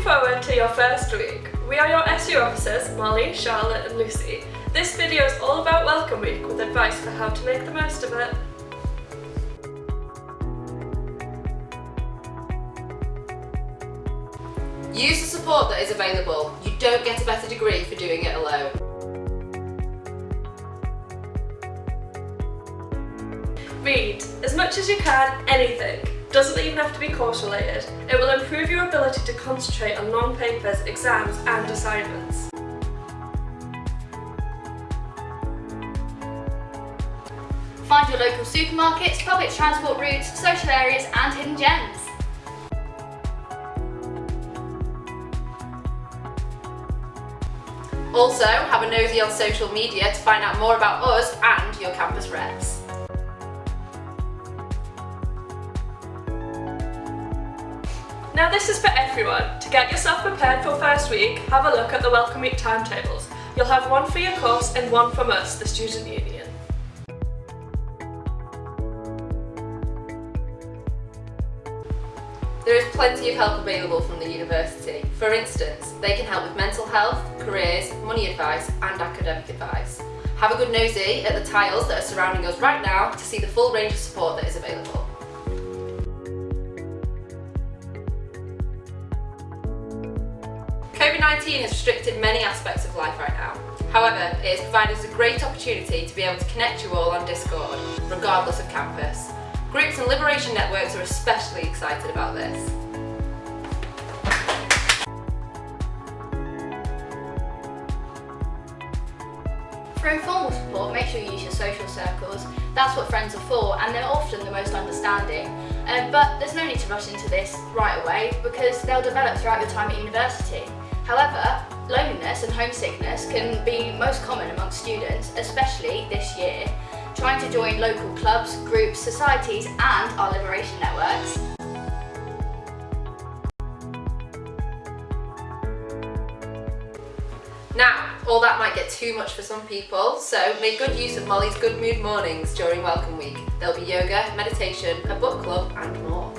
looking forward to your first week. We are your SU officers, Molly, Charlotte and Lucy. This video is all about Welcome Week with advice for how to make the most of it. Use the support that is available. You don't get a better degree for doing it alone. Read as much as you can, anything. Doesn't even have to be course related. It will improve your ability to concentrate on long papers, exams and assignments. Find your local supermarkets, public transport routes, social areas and hidden gems. Also, have a nosy on social media to find out more about us and your campus reps. Now this is for everyone. To get yourself prepared for first week, have a look at the Welcome Week timetables. You'll have one for your course and one from us, the Student Union. There is plenty of help available from the university. For instance, they can help with mental health, careers, money advice and academic advice. Have a good nosy at the tiles that are surrounding us right now to see the full range of support that is available. COVID-19 has restricted many aspects of life right now. However, it has provided us a great opportunity to be able to connect you all on Discord, regardless of campus. Groups and liberation networks are especially excited about this. For informal support, make sure you use your social circles. That's what friends are for and they're often the most understanding. Um, but there's no need to rush into this right away because they'll develop throughout your time at university. However, loneliness and homesickness can be most common among students, especially this year. Trying to join local clubs, groups, societies and our liberation networks Now, all that might get too much for some people, so make good use of Molly's Good Mood Mornings during Welcome Week. There'll be yoga, meditation, a book club and more.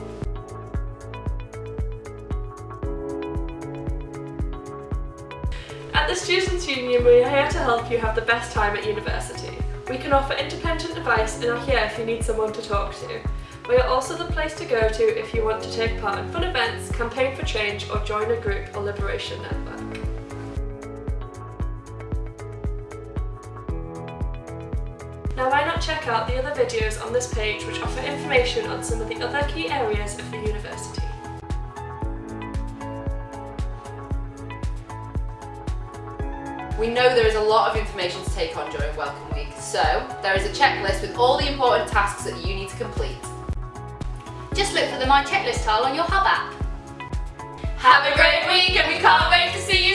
At the Students' Union, we are here to help you have the best time at university. We can offer independent advice and are here if you need someone to talk to. We are also the place to go to if you want to take part in fun events, campaign for change or join a group or liberation network. Now why not check out the other videos on this page which offer information on some of the other key areas of the university. We know there is a lot of information to take on during Welcome Week, so there is a checklist with all the important tasks that you need to complete. Just look for the My Checklist tile on your Hub app. Have a great week and we can't wait to see you